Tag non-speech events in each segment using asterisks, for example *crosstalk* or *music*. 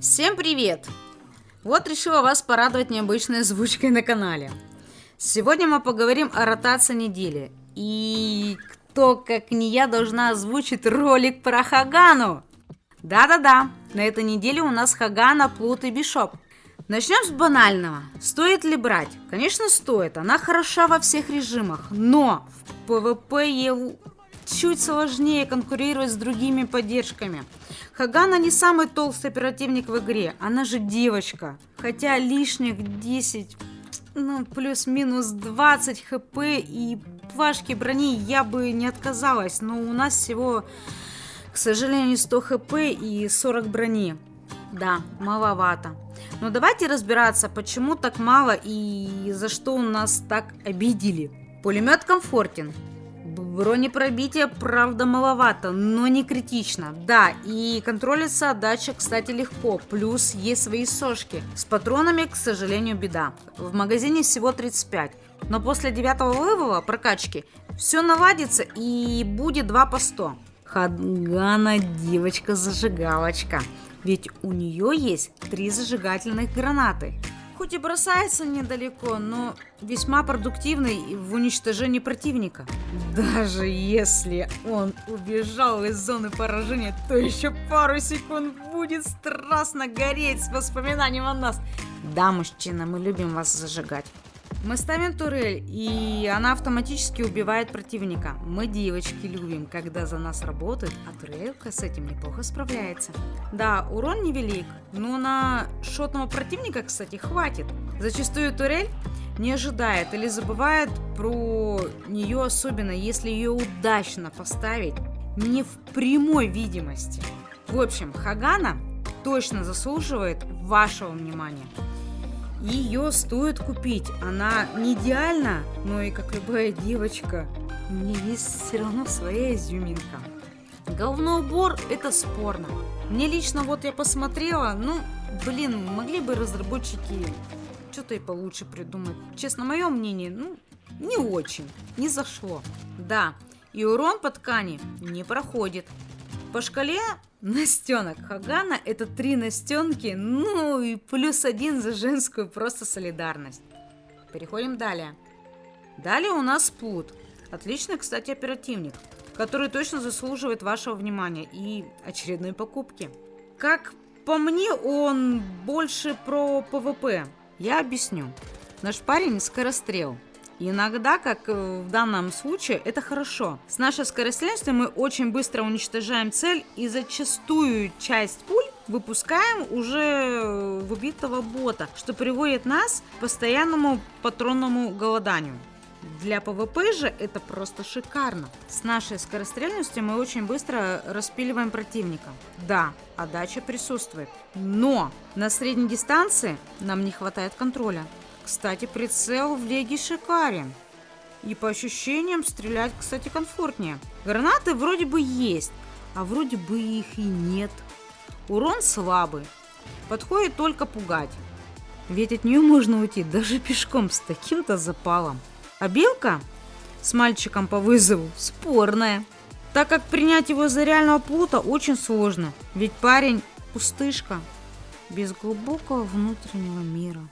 Всем привет! Вот решила вас порадовать необычной озвучкой на канале. Сегодня мы поговорим о ротации недели. И кто, как не я, должна озвучить ролик про Хагану. Да-да-да, на этой неделе у нас Хагана, Плут и Бишоп. Начнем с банального. Стоит ли брать? Конечно, стоит. Она хороша во всех режимах. Но в ПВП чуть сложнее конкурировать с другими поддержками. Хагана не самый толстый оперативник в игре, она же девочка. Хотя лишних 10, ну плюс-минус 20 хп и плашки брони я бы не отказалась, но у нас всего, к сожалению, 100 хп и 40 брони. Да, маловато. Но давайте разбираться, почему так мало и за что у нас так обидели. Пулемет комфортен, Бронепробитие, правда, маловато, но не критично. Да, и контролится отдача, кстати, легко. Плюс есть свои сошки. С патронами, к сожалению, беда. В магазине всего 35. Но после девятого вывола прокачки все наладится и будет 2 по 100. Хадгана девочка-зажигалочка. Ведь у нее есть три зажигательных гранаты. Хоть и бросается недалеко, но весьма продуктивный в уничтожении противника. Даже если он убежал из зоны поражения, то еще пару секунд будет страстно гореть с воспоминанием о нас. Да, мужчина, мы любим вас зажигать. Мы ставим турель, и она автоматически убивает противника. Мы, девочки, любим, когда за нас работают, а турелька с этим неплохо справляется. Да, урон невелик, но на шотного противника, кстати, хватит. Зачастую турель не ожидает или забывает про нее, особенно если ее удачно поставить не в прямой видимости. В общем, Хагана точно заслуживает вашего внимания. Ее стоит купить. Она не идеальна, но и как любая девочка, у нее есть все равно своя изюминка. Головной убор это спорно. Мне лично вот я посмотрела, ну, блин, могли бы разработчики что-то и получше придумать. Честно, мое мнение, ну, не очень, не зашло. Да, и урон по ткани не проходит. По шкале Настенок Хагана это три настенки, ну и плюс один за женскую просто солидарность. Переходим далее. Далее у нас Плут. Отличный, кстати, оперативник, который точно заслуживает вашего внимания и очередной покупки. Как по мне, он больше про ПВП. Я объясню. Наш парень скорострел. Иногда, как э, в данном случае, это хорошо. С нашей скорострельностью мы очень быстро уничтожаем цель и зачастую часть пуль выпускаем уже э, убитого бота, что приводит нас к постоянному патронному голоданию. Для ПВП же это просто шикарно. С нашей скорострельностью мы очень быстро распиливаем противника. Да, отдача присутствует. Но на средней дистанции нам не хватает контроля. Кстати, прицел в леге шикарен. И по ощущениям стрелять, кстати, комфортнее. Гранаты вроде бы есть, а вроде бы их и нет. Урон слабый. Подходит только пугать. Ведь от нее можно уйти даже *laughs* пешком с таким-то запалом. А белка с мальчиком по вызову спорная. Так как принять его за реального плута очень сложно. Ведь парень пустышка без глубокого внутреннего мира.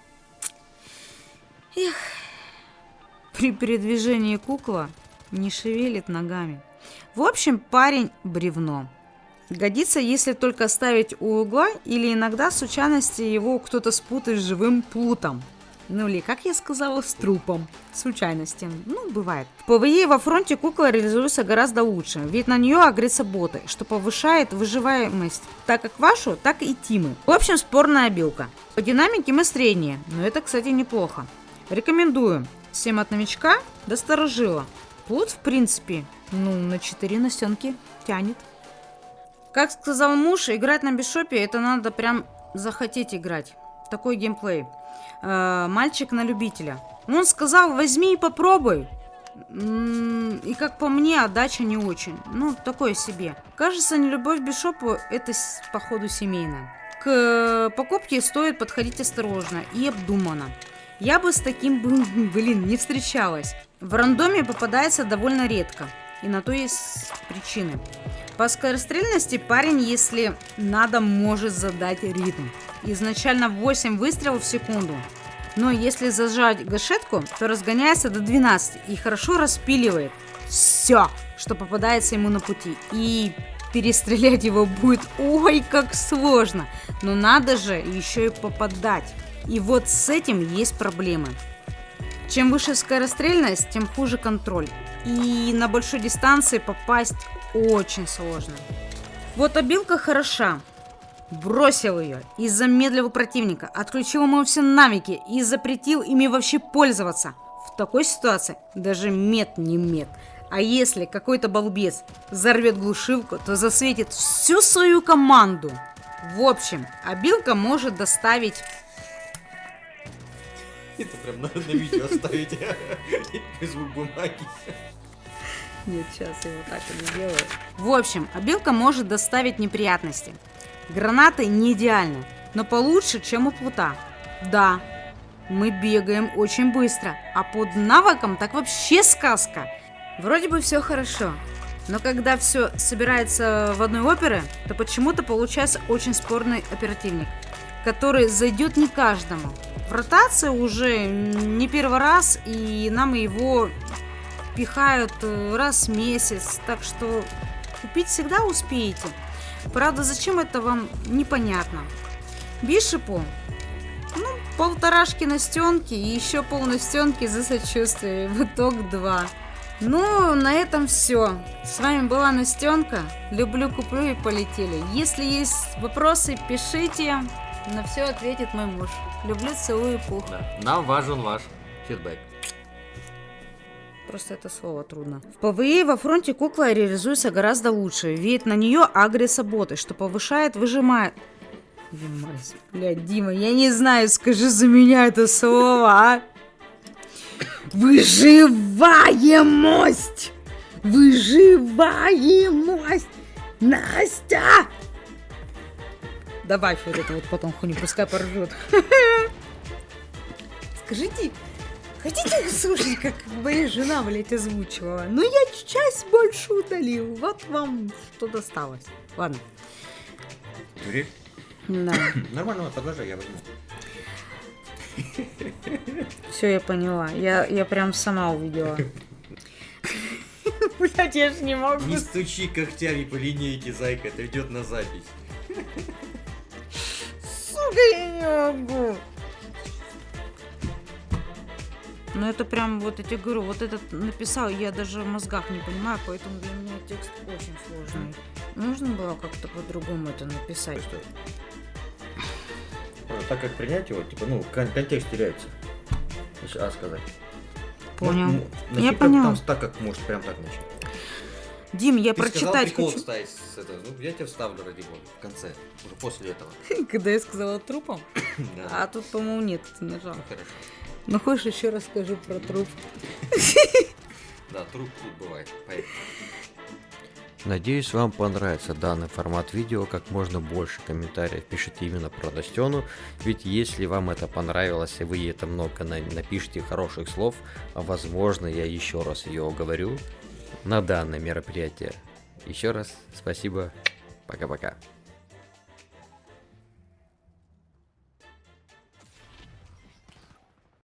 Эх, при передвижении кукла не шевелит ногами. В общем, парень бревно. Годится, если только ставить у угла или иногда случайности его кто-то спутает с живым плутом. Ну или, как я сказала, с трупом. Случайности. Ну, бывает. В PvE во фронте кукла реализуется гораздо лучше, ведь на нее агрятся боты, что повышает выживаемость так как вашу, так и Тимы. В общем, спорная обилка. По динамике мы средние, но это, кстати, неплохо. Рекомендую. Всем от новичка до старожила. Плут, в принципе, ну, на 4 настенки тянет. Как сказал муж, играть на бишопе это надо прям захотеть играть. Такой геймплей. Э, мальчик на любителя. Он сказал, возьми и попробуй. И как по мне, отдача не очень. Ну, такое себе. Кажется, не любовь к бишопу это, походу, семейная. К покупке стоит подходить осторожно и обдуманно. Я бы с таким, *laughs* блин, не встречалась. В рандоме попадается довольно редко. И на то есть причины. По скорострельности парень, если надо, может задать ритм. Изначально 8 выстрелов в секунду. Но если зажать гашетку, то разгоняется до 12 и хорошо распиливает все, что попадается ему на пути. И перестрелять его будет ой как сложно. Но надо же еще и попадать. И вот с этим есть проблемы. Чем выше скорострельность, тем хуже контроль. И на большой дистанции попасть очень сложно. Вот обилка хороша. Бросил ее и замедлил противника, отключил ему все навыки и запретил ими вообще пользоваться. В такой ситуации даже мед не мед. А если какой-то балбес взорвет глушилку, то засветит всю свою команду. В общем, обилка может доставить... Это прям на, на видео оставить. Звук бумаги. Нет, сейчас я его так и не делаю. В общем, обилка может доставить неприятности. Гранаты не идеальны, но получше, чем у плута. Да, мы бегаем очень быстро, а под навыком так вообще сказка. Вроде бы все хорошо, но когда все собирается в одной опере, то почему-то получается очень спорный оперативник, который зайдет не каждому. В ротации уже не первый раз, и нам его пихают э, раз в месяц, так что купить всегда успеете. Правда, зачем это вам, непонятно. Бишепу, ну, полторашки на стенке и еще пол на стенке за сочувствие. В итог два. Ну, на этом все. С вами была Настенка. Люблю, куплю и полетели. Если есть вопросы, пишите. На все ответит мой муж. Люблю, целую, пух. Да. Нам важен ваш фидбэк. Просто это слово трудно. В PvE во фронте кукла реализуется гораздо лучше. Ведь на нее агрится боты, что повышает, выжимает... Димас, блядь, Дима, я не знаю, скажи за меня это слово, а? Выживаемость! Выживаемость! Настя! Добавь вот это вот потом хуйню, пускай поржет. *laughs* Скажите, хотите услышать, как моя жена, блядь, озвучивала? Ну, я часть больше удалил. Вот вам что досталось. Ладно. Юрий? Да. *coughs* Нормально, продолжай, я возьму. *laughs* Все, я поняла. Я, я прям сама увидела. *laughs* Блять, я ж не могу. Не стучи когтями по линейке, зайка, это идет на запись. Я не могу. Ну это прям вот эти говорю, вот этот написал, я даже в мозгах не понимаю, поэтому для меня текст очень сложный. Нужно было как-то по-другому это написать. Что? Так как принять его, типа, ну, кон- контекст теряется. Если А сказать. Понял. Может, Я поняла. Там, так как может прям так начать. Дим, я Ты сказал прочитать прикол хочу. вставить с этого. Ну, я тебя вставлю ради бога. В конце. Уже после этого. *laughs* Когда я сказала трупом, *coughs* Да. а тут, по-моему, нет, ты нажал. Ну, хорошо. Ну хочешь еще расскажу про труп? *laughs* Да, труп тут бывает. Поехали. Надеюсь, вам понравится данный формат видео, как можно больше комментариев пишите именно про Настену, ведь если вам это понравилось и вы ей это много на- напишите хороших слов, а возможно я еще раз ее оговорю на данное мероприятие. Еще раз спасибо, пока-пока.